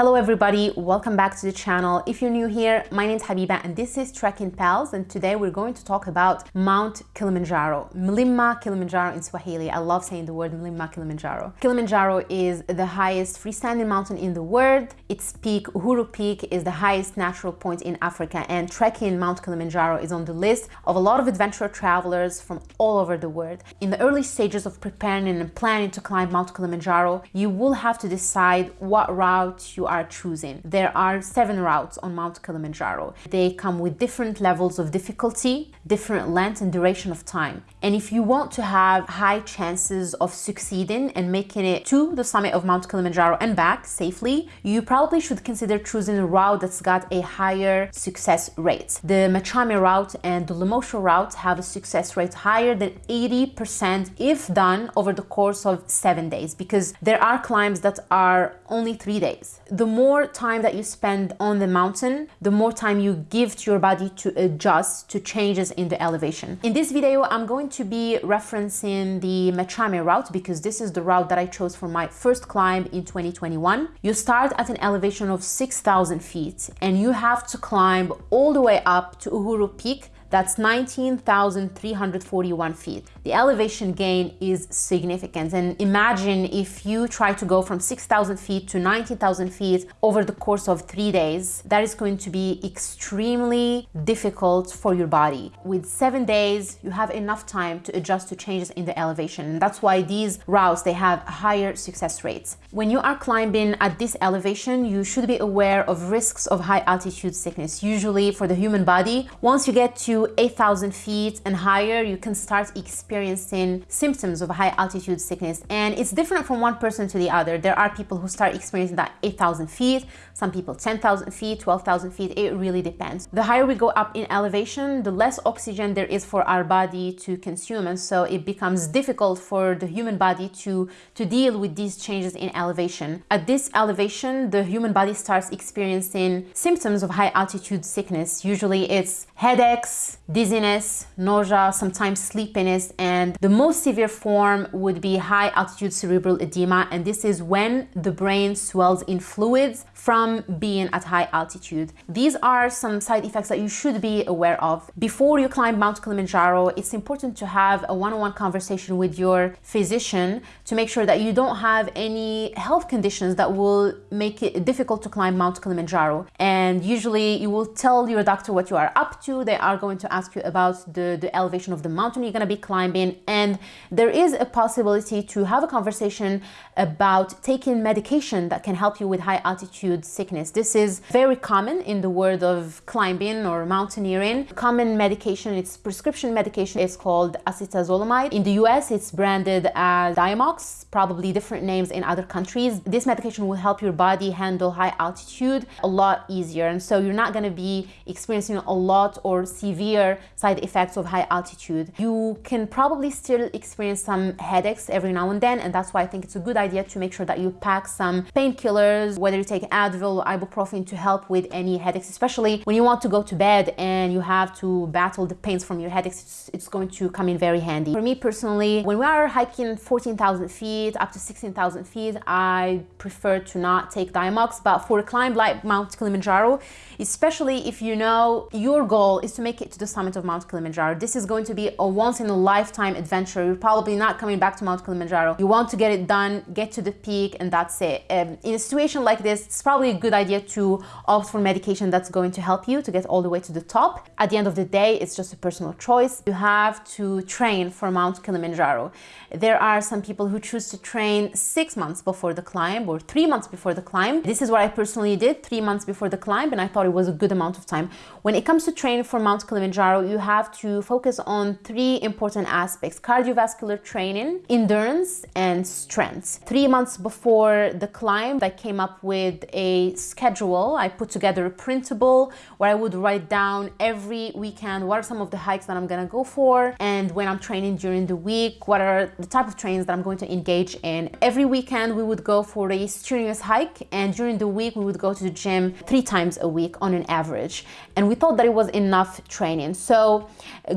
Hello everybody, welcome back to the channel. If you're new here, my name is Habiba and this is Trekking Pals and today we're going to talk about Mount Kilimanjaro. Mlima Kilimanjaro in Swahili. I love saying the word Mlima Kilimanjaro. Kilimanjaro is the highest freestanding mountain in the world. Its peak, Uhuru Peak, is the highest natural point in Africa and trekking Mount Kilimanjaro is on the list of a lot of adventure travelers from all over the world. In the early stages of preparing and planning to climb Mount Kilimanjaro, you will have to decide what route you are choosing. There are seven routes on Mount Kilimanjaro. They come with different levels of difficulty, different length and duration of time. And if you want to have high chances of succeeding and making it to the summit of Mount Kilimanjaro and back safely, you probably should consider choosing a route that's got a higher success rate. The Machame route and the Lemosho route have a success rate higher than 80% if done over the course of seven days because there are climbs that are only three days the more time that you spend on the mountain, the more time you give to your body to adjust to changes in the elevation. In this video, I'm going to be referencing the Machame route because this is the route that I chose for my first climb in 2021. You start at an elevation of 6,000 feet and you have to climb all the way up to Uhuru Peak that's 19,341 feet. The elevation gain is significant. And imagine if you try to go from 6,000 feet to 19,000 feet over the course of three days, that is going to be extremely difficult for your body. With seven days, you have enough time to adjust to changes in the elevation. And that's why these routes, they have higher success rates. When you are climbing at this elevation, you should be aware of risks of high altitude sickness. Usually for the human body, once you get to 8,000 feet and higher, you can start experiencing symptoms of high altitude sickness. And it's different from one person to the other. There are people who start experiencing that 8,000 feet, some people 10,000 feet, 12,000 feet. It really depends. The higher we go up in elevation, the less oxygen there is for our body to consume. And so it becomes difficult for the human body to, to deal with these changes in elevation. At this elevation, the human body starts experiencing symptoms of high altitude sickness. Usually it's headaches, dizziness, nausea, sometimes sleepiness, and the most severe form would be high altitude cerebral edema, and this is when the brain swells in fluids from being at high altitude. These are some side effects that you should be aware of. Before you climb Mount Kilimanjaro, it's important to have a one-on-one -on -one conversation with your physician to make sure that you don't have any health conditions that will make it difficult to climb Mount Kilimanjaro. And usually you will tell your doctor what you are up to. They are going to ask you about the, the elevation of the mountain you're going to be climbing. And there is a possibility to have a conversation about taking medication that can help you with high altitude sickness. This is very common in the world of climbing or mountaineering. Common medication, it's prescription medication, it's called acetazolamide. In the US, it's branded as Diamox, probably different names in other countries. This medication will help your body handle high altitude a lot easier. And so you're not going to be experiencing a lot or severe severe side effects of high altitude. You can probably still experience some headaches every now and then and that's why I think it's a good idea to make sure that you pack some painkillers, whether you take Advil or ibuprofen to help with any headaches, especially when you want to go to bed and you have to battle the pains from your headaches, it's, it's going to come in very handy. For me personally, when we are hiking 14,000 feet up to 16,000 feet, I prefer to not take Diamox, but for a climb like Mount Kilimanjaro, especially if you know your goal is to make it to the summit of Mount Kilimanjaro. This is going to be a once in a lifetime adventure. You're probably not coming back to Mount Kilimanjaro. You want to get it done, get to the peak, and that's it. Um, in a situation like this, it's probably a good idea to opt for medication that's going to help you to get all the way to the top. At the end of the day, it's just a personal choice. You have to train for Mount Kilimanjaro. There are some people who choose to train six months before the climb or three months before the climb. This is what I personally did three months before the climb, and I thought it was a good amount of time. When it comes to training for Mount Kilimanjaro, Kilimanjaro, you have to focus on three important aspects, cardiovascular training, endurance, and strength. Three months before the climb, I came up with a schedule. I put together a printable where I would write down every weekend what are some of the hikes that I'm gonna go for, and when I'm training during the week, what are the type of trains that I'm going to engage in. Every weekend, we would go for a strenuous hike, and during the week, we would go to the gym three times a week on an average. And we thought that it was enough training training. So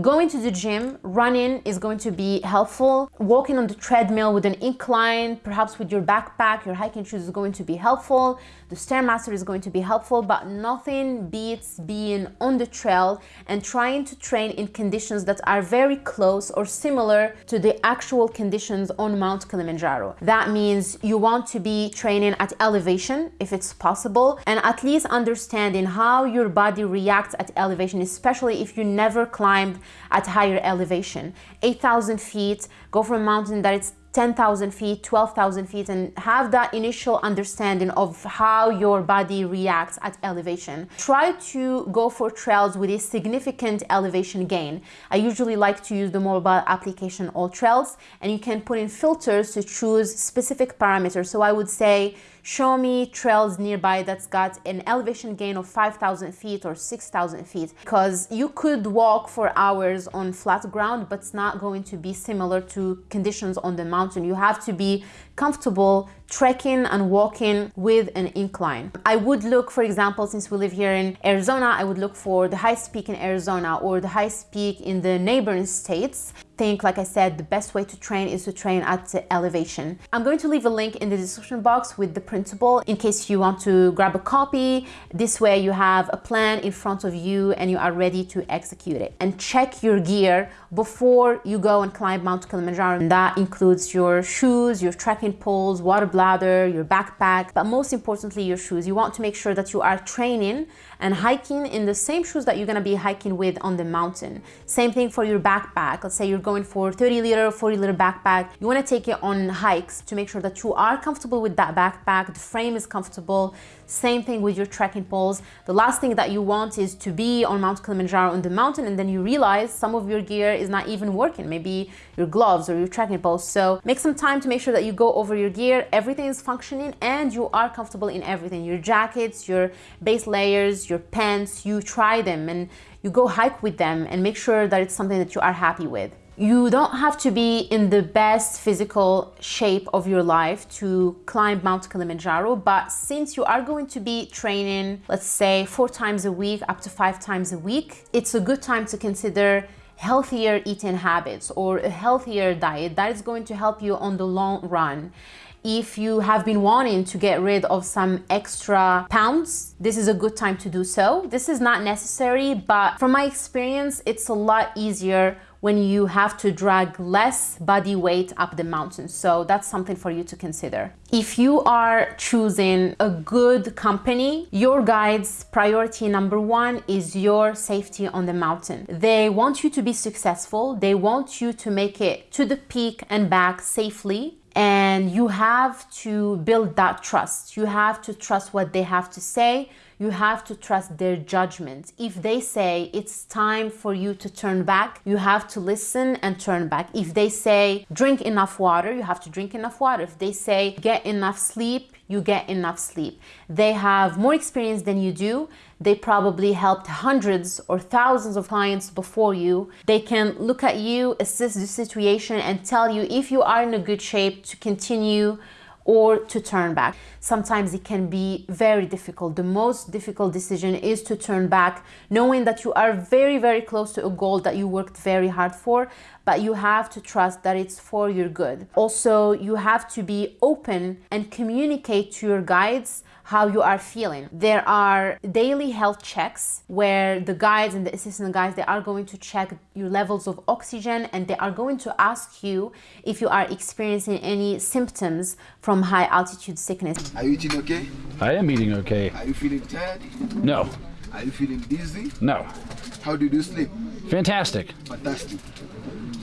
going to the gym, running is going to be helpful. Walking on the treadmill with an incline, perhaps with your backpack, your hiking shoes is going to be helpful. The Stairmaster is going to be helpful, but nothing beats being on the trail and trying to train in conditions that are very close or similar to the actual conditions on Mount Kilimanjaro. That means you want to be training at elevation if it's possible and at least understanding how your body reacts at elevation, especially if you never climbed at higher elevation. 8,000 feet, go from a mountain that is 10,000 feet, 12,000 feet, and have that initial understanding of how your body reacts at elevation. Try to go for trails with a significant elevation gain. I usually like to use the mobile application AllTrails, and you can put in filters to choose specific parameters. So I would say show me trails nearby that's got an elevation gain of 5,000 feet or 6,000 feet because you could walk for hours on flat ground but it's not going to be similar to conditions on the mountain. You have to be comfortable trekking and walking with an incline. I would look, for example, since we live here in Arizona, I would look for the highest peak in Arizona or the highest peak in the neighboring states. Think, like I said, the best way to train is to train at elevation. I'm going to leave a link in the description box with the principle in case you want to grab a copy. This way you have a plan in front of you and you are ready to execute it. And check your gear before you go and climb Mount Kilimanjaro. And that includes your shoes, your poles, water bladder, your backpack, but most importantly, your shoes. You want to make sure that you are training and hiking in the same shoes that you're gonna be hiking with on the mountain. Same thing for your backpack. Let's say you're going for 30 liter, 40 liter backpack. You wanna take it on hikes to make sure that you are comfortable with that backpack, the frame is comfortable. Same thing with your trekking poles. The last thing that you want is to be on Mount Kilimanjaro on the mountain and then you realize some of your gear is not even working. Maybe your gloves or your trekking poles. So make some time to make sure that you go over your gear. Everything is functioning and you are comfortable in everything. Your jackets, your base layers, your pants, you try them and you go hike with them and make sure that it's something that you are happy with. You don't have to be in the best physical shape of your life to climb Mount Kilimanjaro, but since you are going to be training, let's say four times a week, up to five times a week, it's a good time to consider healthier eating habits or a healthier diet that is going to help you on the long run if you have been wanting to get rid of some extra pounds, this is a good time to do so. This is not necessary, but from my experience, it's a lot easier when you have to drag less body weight up the mountain. So that's something for you to consider. If you are choosing a good company, your guide's priority number one is your safety on the mountain. They want you to be successful. They want you to make it to the peak and back safely and you have to build that trust. You have to trust what they have to say. You have to trust their judgment. If they say it's time for you to turn back, you have to listen and turn back. If they say drink enough water, you have to drink enough water. If they say get enough sleep, you get enough sleep. They have more experience than you do. They probably helped hundreds or thousands of clients before you. They can look at you, assess the situation, and tell you if you are in a good shape to continue or to turn back. Sometimes it can be very difficult. The most difficult decision is to turn back, knowing that you are very, very close to a goal that you worked very hard for, but you have to trust that it's for your good. Also, you have to be open and communicate to your guides how you are feeling. There are daily health checks where the guides and the assistant guides, they are going to check your levels of oxygen and they are going to ask you if you are experiencing any symptoms from high altitude sickness. Are you eating okay? I am eating okay. Are you feeling tired? No. Are you feeling dizzy? No. How did you sleep? Fantastic. Fantastic.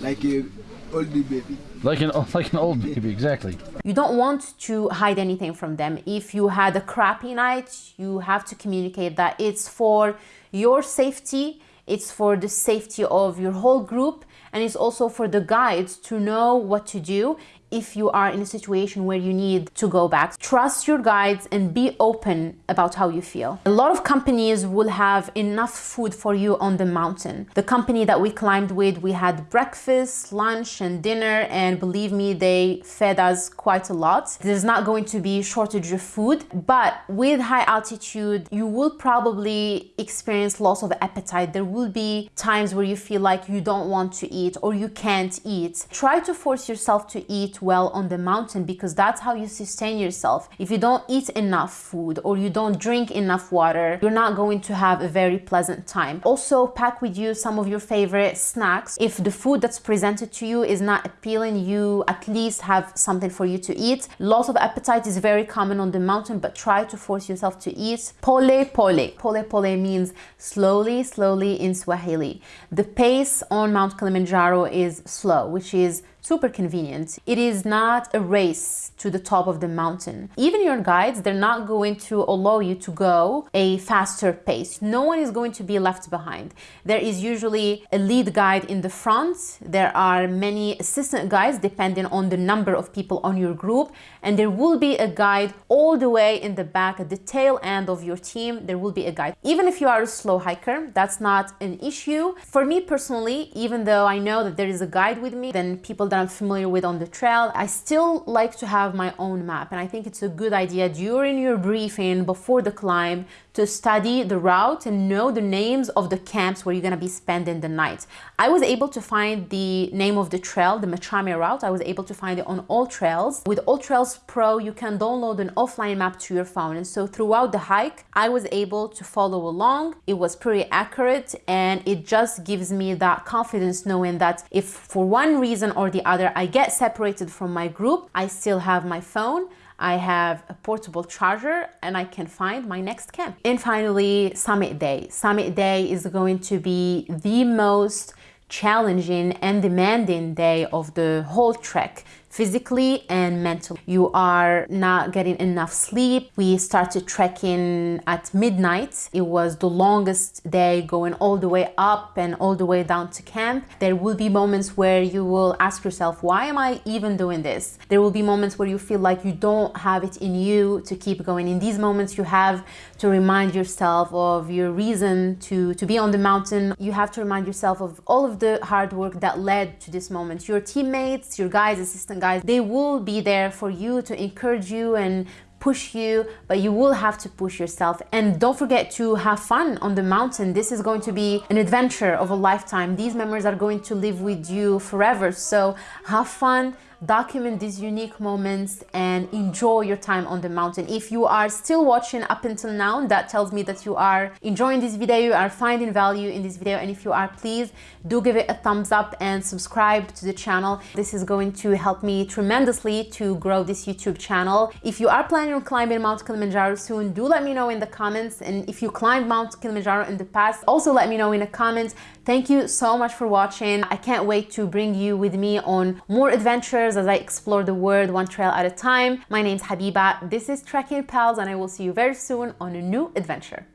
Like a oldie baby. Like an like an old baby, exactly. You don't want to hide anything from them. If you had a crappy night, you have to communicate that it's for your safety, it's for the safety of your whole group, and it's also for the guides to know what to do if you are in a situation where you need to go back. Trust your guides and be open about how you feel. A lot of companies will have enough food for you on the mountain. The company that we climbed with, we had breakfast, lunch, and dinner, and believe me, they fed us quite a lot. There's not going to be shortage of food, but with high altitude, you will probably experience loss of appetite. There will be times where you feel like you don't want to eat or you can't eat. Try to force yourself to eat well on the mountain because that's how you sustain yourself. If you don't eat enough food or you don't drink enough water, you're not going to have a very pleasant time. Also, pack with you some of your favorite snacks. If the food that's presented to you is not appealing, you at least have something for you to eat. Loss of appetite is very common on the mountain, but try to force yourself to eat. Pole pole. Pole pole means slowly, slowly in Swahili. The pace on Mount Kilimanjaro is slow, which is super convenient. It is not a race to the top of the mountain. Even your guides, they're not going to allow you to go a faster pace. No one is going to be left behind. There is usually a lead guide in the front. There are many assistant guides depending on the number of people on your group. And there will be a guide all the way in the back at the tail end of your team. There will be a guide. Even if you are a slow hiker, that's not an issue. For me personally, even though I know that there is a guide with me, then people that I'm familiar with on the trail, I still like to have my own map. And I think it's a good idea during your briefing before the climb to study the route and know the names of the camps where you're going to be spending the night. I was able to find the name of the trail, the Machame route. I was able to find it on AllTrails. With AllTrails Pro, you can download an offline map to your phone. And so throughout the hike, I was able to follow along. It was pretty accurate and it just gives me that confidence knowing that if for one reason or the other I get separated from my group, I still have my phone I have a portable charger and I can find my next camp. And finally, summit day. Summit day is going to be the most challenging and demanding day of the whole trek physically and mentally. You are not getting enough sleep. We started trekking at midnight. It was the longest day going all the way up and all the way down to camp. There will be moments where you will ask yourself, why am I even doing this? There will be moments where you feel like you don't have it in you to keep going. In these moments, you have to remind yourself of your reason to, to be on the mountain. You have to remind yourself of all of the hard work that led to this moment. Your teammates, your guides, assistant guys, they will be there for you to encourage you and push you, but you will have to push yourself. And don't forget to have fun on the mountain. This is going to be an adventure of a lifetime. These memories are going to live with you forever. So have fun, document these unique moments and enjoy your time on the mountain. If you are still watching up until now, that tells me that you are enjoying this video, you are finding value in this video. And if you are, please do give it a thumbs up and subscribe to the channel. This is going to help me tremendously to grow this YouTube channel. If you are planning on climbing Mount Kilimanjaro soon, do let me know in the comments. And if you climbed Mount Kilimanjaro in the past, also let me know in the comments. Thank you so much for watching. I can't wait to bring you with me on more adventures as I explore the world one trail at a time. My name's Habiba, this is Trekking Pals and I will see you very soon on a new adventure.